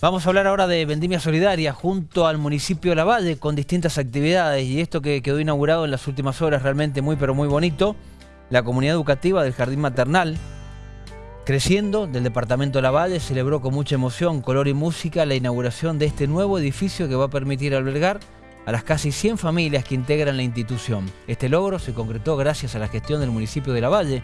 Vamos a hablar ahora de Vendimia Solidaria junto al municipio de La con distintas actividades y esto que quedó inaugurado en las últimas horas realmente muy pero muy bonito. La comunidad educativa del Jardín Maternal, creciendo del departamento de La celebró con mucha emoción, color y música la inauguración de este nuevo edificio que va a permitir albergar a las casi 100 familias que integran la institución. Este logro se concretó gracias a la gestión del municipio de La Valle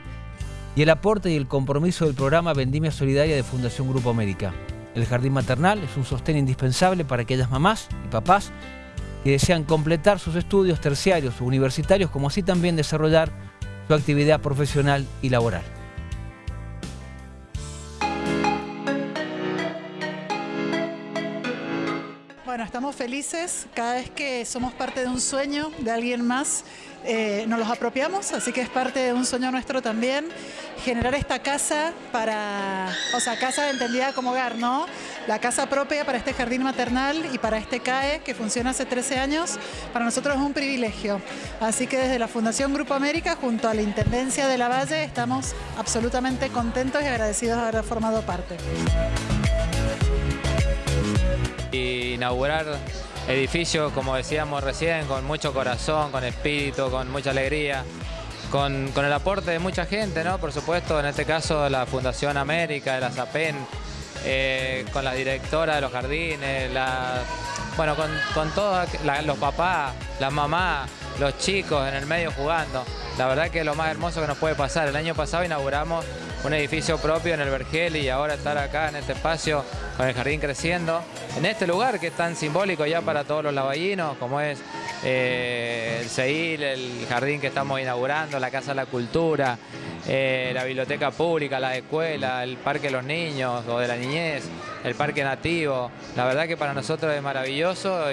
y el aporte y el compromiso del programa Vendimia Solidaria de Fundación Grupo América. El jardín maternal es un sostén indispensable para aquellas mamás y papás que desean completar sus estudios terciarios o universitarios, como así también desarrollar su actividad profesional y laboral. Bueno, estamos felices cada vez que somos parte de un sueño de alguien más eh, nos los apropiamos, así que es parte de un sueño nuestro también, generar esta casa para, o sea, casa entendida como hogar, ¿no? La casa propia para este jardín maternal y para este CAE que funciona hace 13 años, para nosotros es un privilegio. Así que desde la Fundación Grupo América, junto a la Intendencia de la Valle, estamos absolutamente contentos y agradecidos de haber formado parte. Inaugurar edificio, como decíamos recién, con mucho corazón, con espíritu, con mucha alegría, con, el aporte de mucha gente, ¿no? Por supuesto, en este caso la Fundación América, de la SAPEN, eh, con la directora de los jardines, bueno, con, con todos los papás, las mamás, los chicos en el medio jugando. La verdad que es lo más hermoso que nos puede pasar. El año pasado inauguramos un edificio propio en el Vergel y ahora estar acá en este espacio con el jardín creciendo. En este lugar que es tan simbólico ya para todos los lavallinos, como es eh, el CEIL, el jardín que estamos inaugurando, la Casa de la Cultura, eh, la biblioteca pública, la escuela, el Parque de los Niños o de la Niñez, el Parque Nativo. La verdad que para nosotros es maravilloso.